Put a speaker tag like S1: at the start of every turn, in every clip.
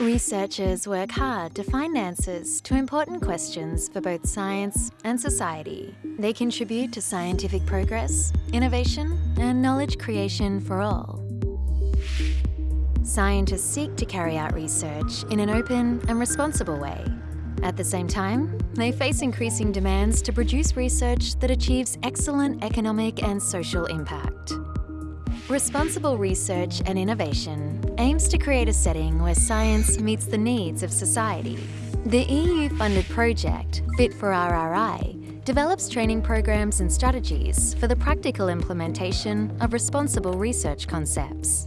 S1: Researchers work hard to find answers to important questions for both science and society. They contribute to scientific progress, innovation, and knowledge creation for all. Scientists seek to carry out research in an open and responsible way. At the same time, they face increasing demands to produce research that achieves excellent economic and social impact. Responsible research and innovation aims to create a setting where science meets the needs of society. The EU-funded project, Fit for RRI, develops training programs and strategies for the practical implementation of responsible research concepts.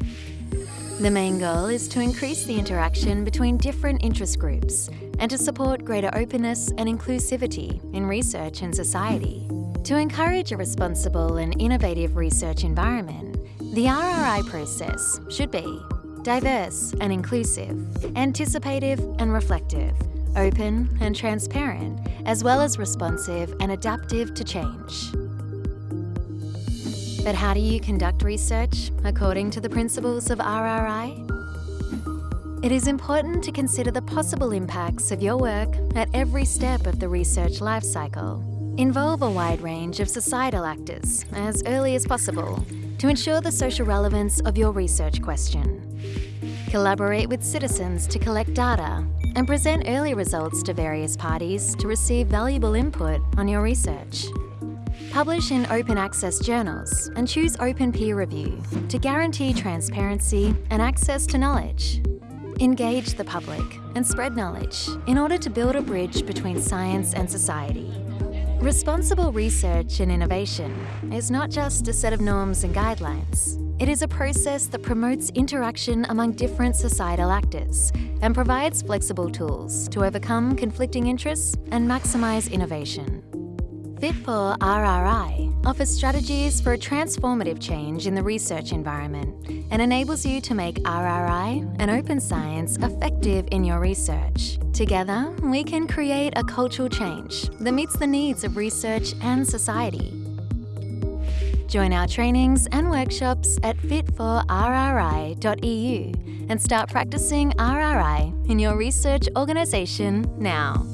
S1: The main goal is to increase the interaction between different interest groups and to support greater openness and inclusivity in research and society. To encourage a responsible and innovative research environment, the RRI process should be diverse and inclusive, anticipative and reflective, open and transparent, as well as responsive and adaptive to change. But how do you conduct research according to the principles of RRI? It is important to consider the possible impacts of your work at every step of the research lifecycle. Involve a wide range of societal actors as early as possible to ensure the social relevance of your research question. Collaborate with citizens to collect data and present early results to various parties to receive valuable input on your research. Publish in open access journals and choose open peer review to guarantee transparency and access to knowledge. Engage the public and spread knowledge in order to build a bridge between science and society. Responsible research and innovation is not just a set of norms and guidelines. It is a process that promotes interaction among different societal actors and provides flexible tools to overcome conflicting interests and maximise innovation. Fit for RRI offers strategies for a transformative change in the research environment and enables you to make RRI and open science effective in your research. Together, we can create a cultural change that meets the needs of research and society. Join our trainings and workshops at fitforrri.eu and start practicing RRI in your research organisation now.